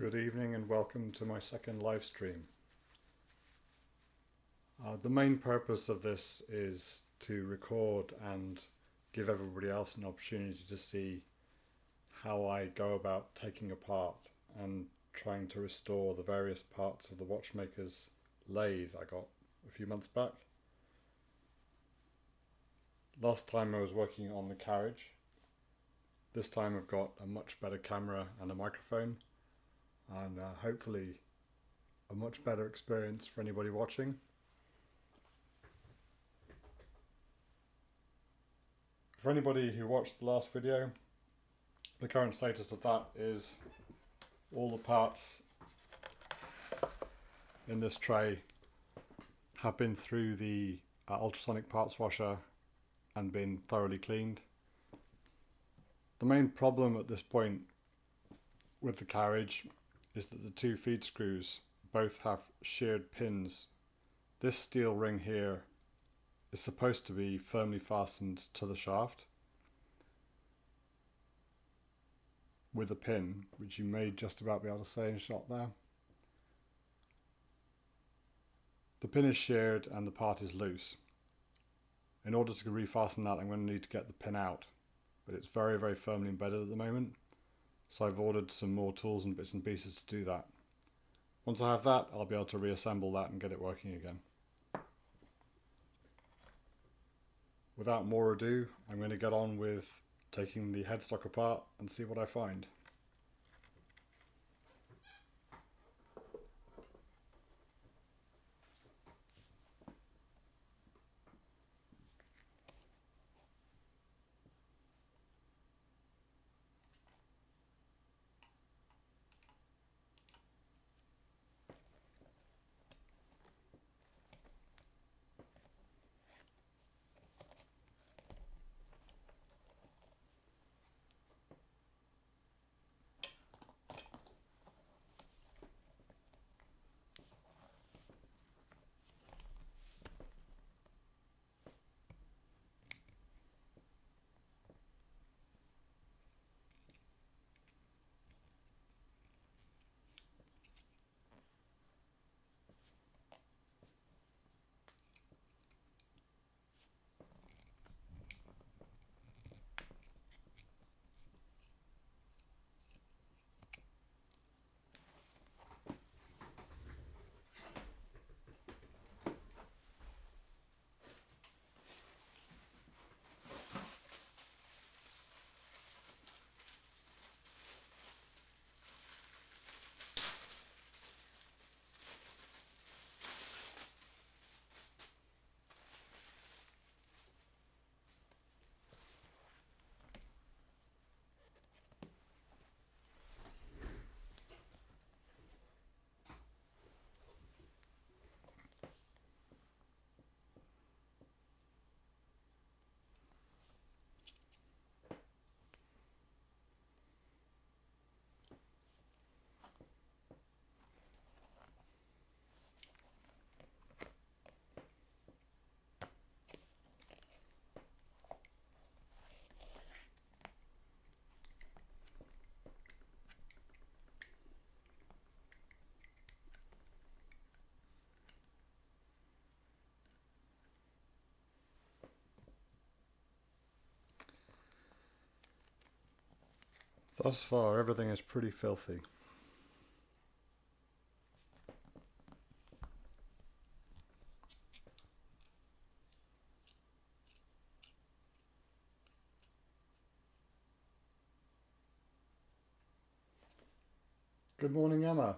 Good evening and welcome to my second live stream. Uh, the main purpose of this is to record and give everybody else an opportunity to see how I go about taking apart and trying to restore the various parts of the watchmaker's lathe I got a few months back. Last time I was working on the carriage. This time I've got a much better camera and a microphone and uh, hopefully a much better experience for anybody watching. For anybody who watched the last video, the current status of that is all the parts in this tray have been through the uh, ultrasonic parts washer and been thoroughly cleaned. The main problem at this point with the carriage is that the two feed screws both have sheared pins. This steel ring here is supposed to be firmly fastened to the shaft with a pin, which you may just about be able to see in a shot there. The pin is sheared and the part is loose. In order to refasten that I'm going to need to get the pin out, but it's very very firmly embedded at the moment. So I've ordered some more tools and bits and pieces to do that. Once I have that, I'll be able to reassemble that and get it working again. Without more ado, I'm going to get on with taking the headstock apart and see what I find. Thus far, everything is pretty filthy. Good morning, Emma.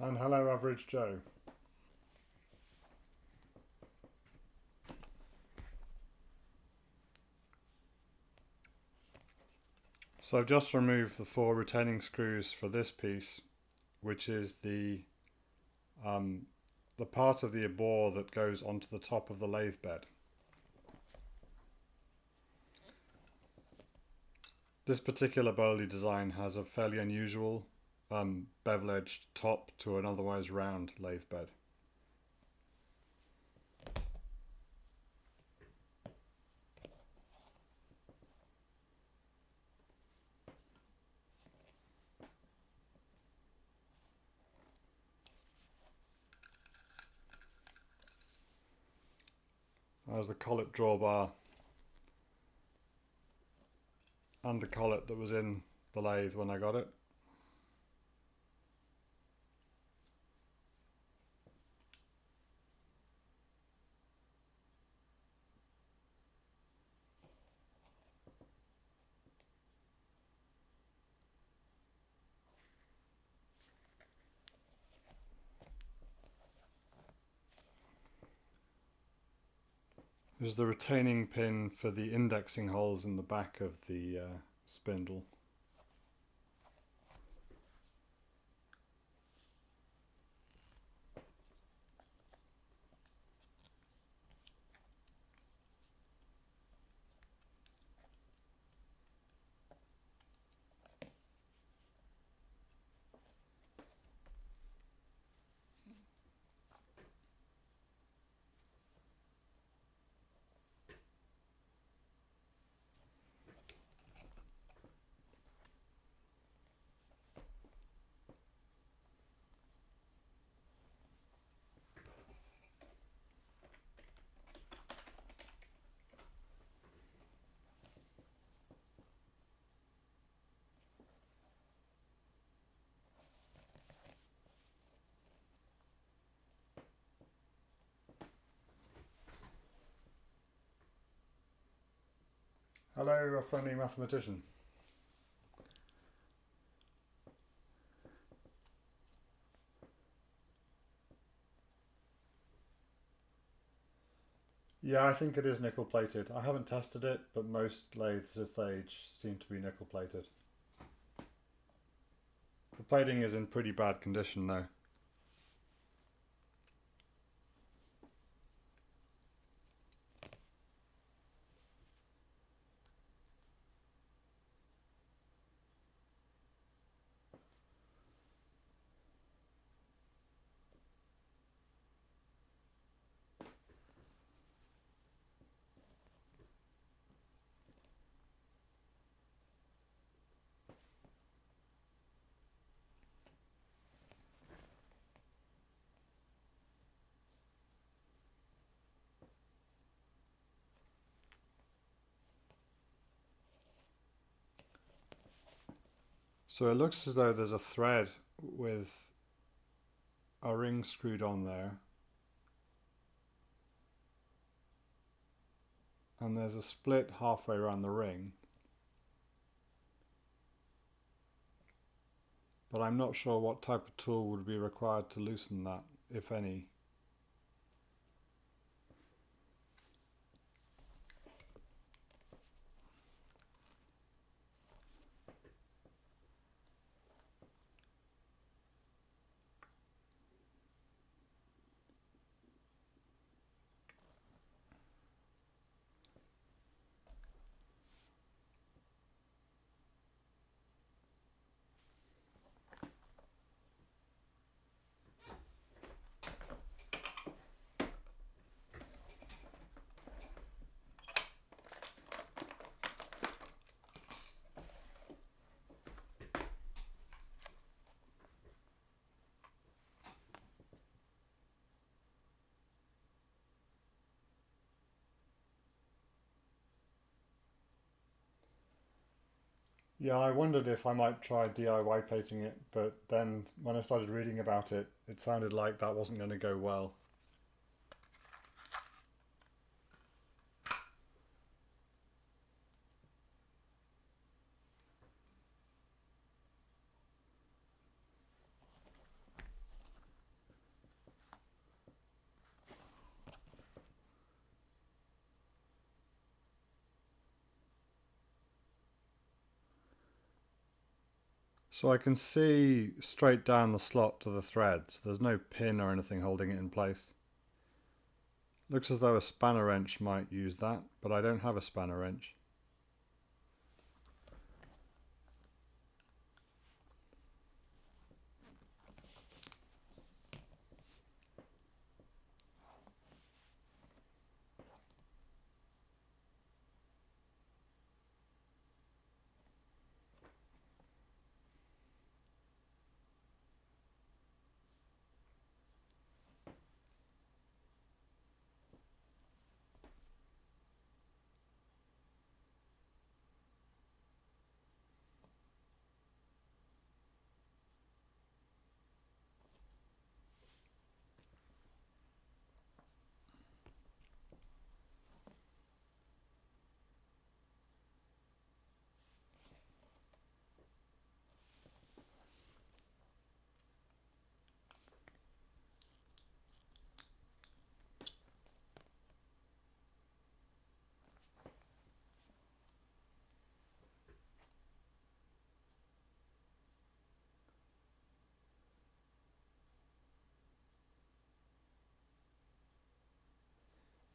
And hello, Average Joe. So I've just removed the four retaining screws for this piece, which is the um, the part of the bore that goes onto the top of the lathe bed. This particular Boley design has a fairly unusual um, bevel-edged top to an otherwise round lathe bed. There's the collet drawbar and the collet that was in the lathe when I got it. There's the retaining pin for the indexing holes in the back of the uh, spindle. Hello, a friendly mathematician. Yeah, I think it is nickel plated. I haven't tested it, but most lathes this age seem to be nickel plated. The plating is in pretty bad condition though. So it looks as though there's a thread with a ring screwed on there. And there's a split halfway around the ring. But I'm not sure what type of tool would be required to loosen that, if any. Yeah, I wondered if I might try DIY plating it, but then when I started reading about it, it sounded like that wasn't going to go well. So I can see straight down the slot to the threads. There's no pin or anything holding it in place. Looks as though a spanner wrench might use that, but I don't have a spanner wrench.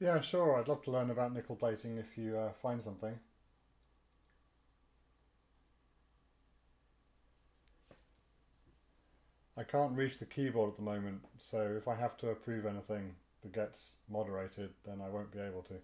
Yeah, sure. I'd love to learn about nickel plating if you uh, find something. I can't reach the keyboard at the moment, so if I have to approve anything that gets moderated, then I won't be able to.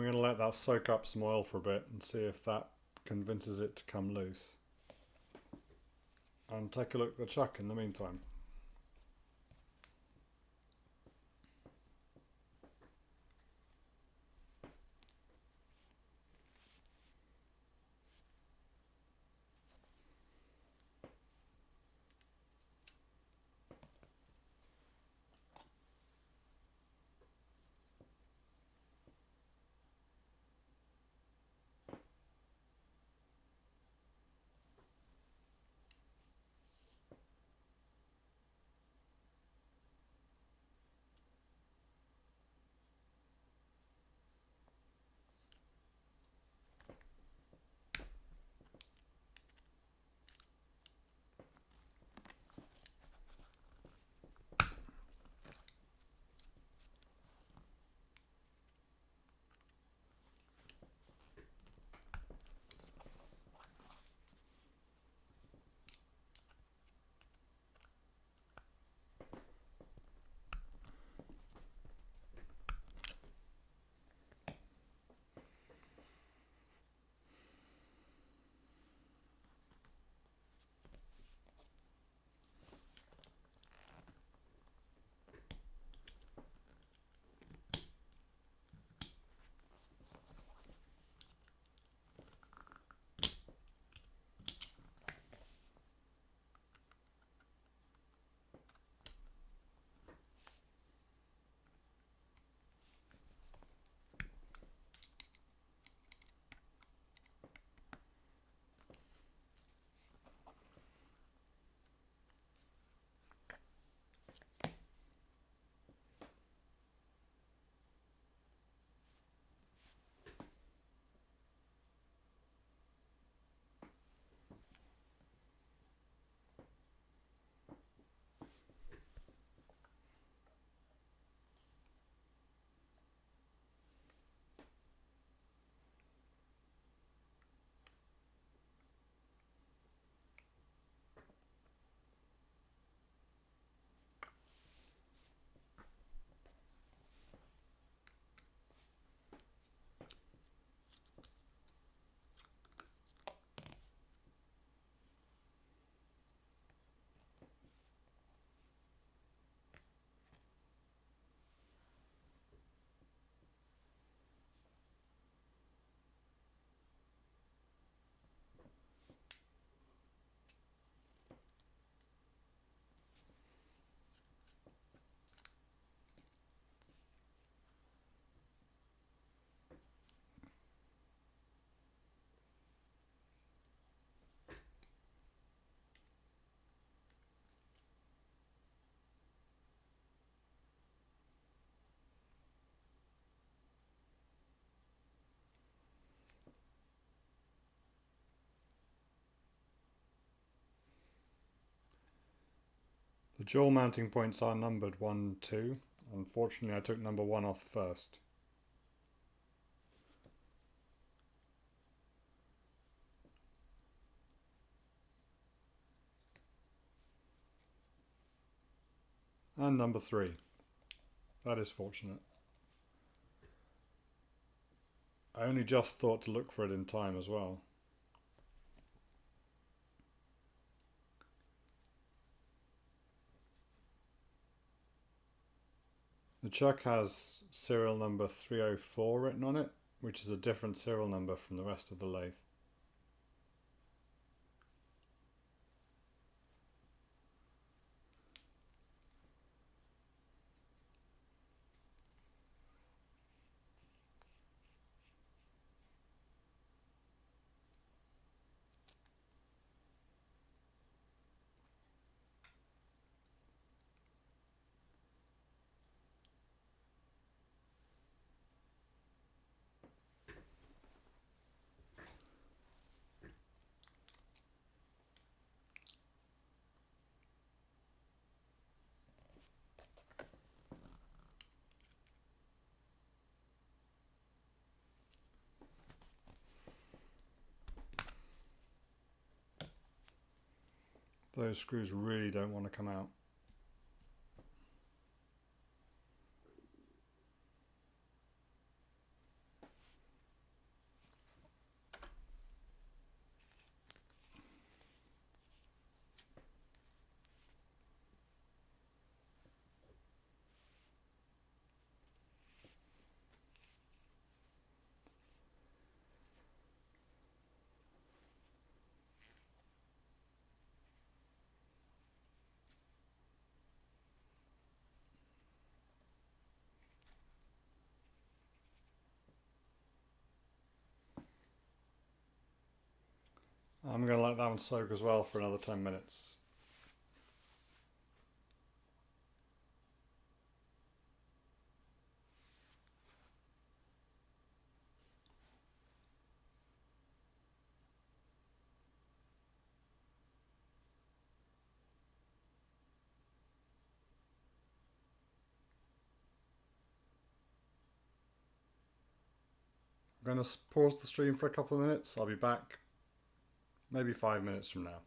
I'm going to let that soak up some oil for a bit and see if that convinces it to come loose. And take a look at the chuck in the meantime. The jaw mounting points are numbered 1, 2. Unfortunately I took number 1 off first. And number 3. That is fortunate. I only just thought to look for it in time as well. The chuck has serial number 304 written on it, which is a different serial number from the rest of the lathe. Those screws really don't want to come out. I'm going to let that one soak as well for another 10 minutes. I'm going to pause the stream for a couple of minutes. I'll be back maybe five minutes from now.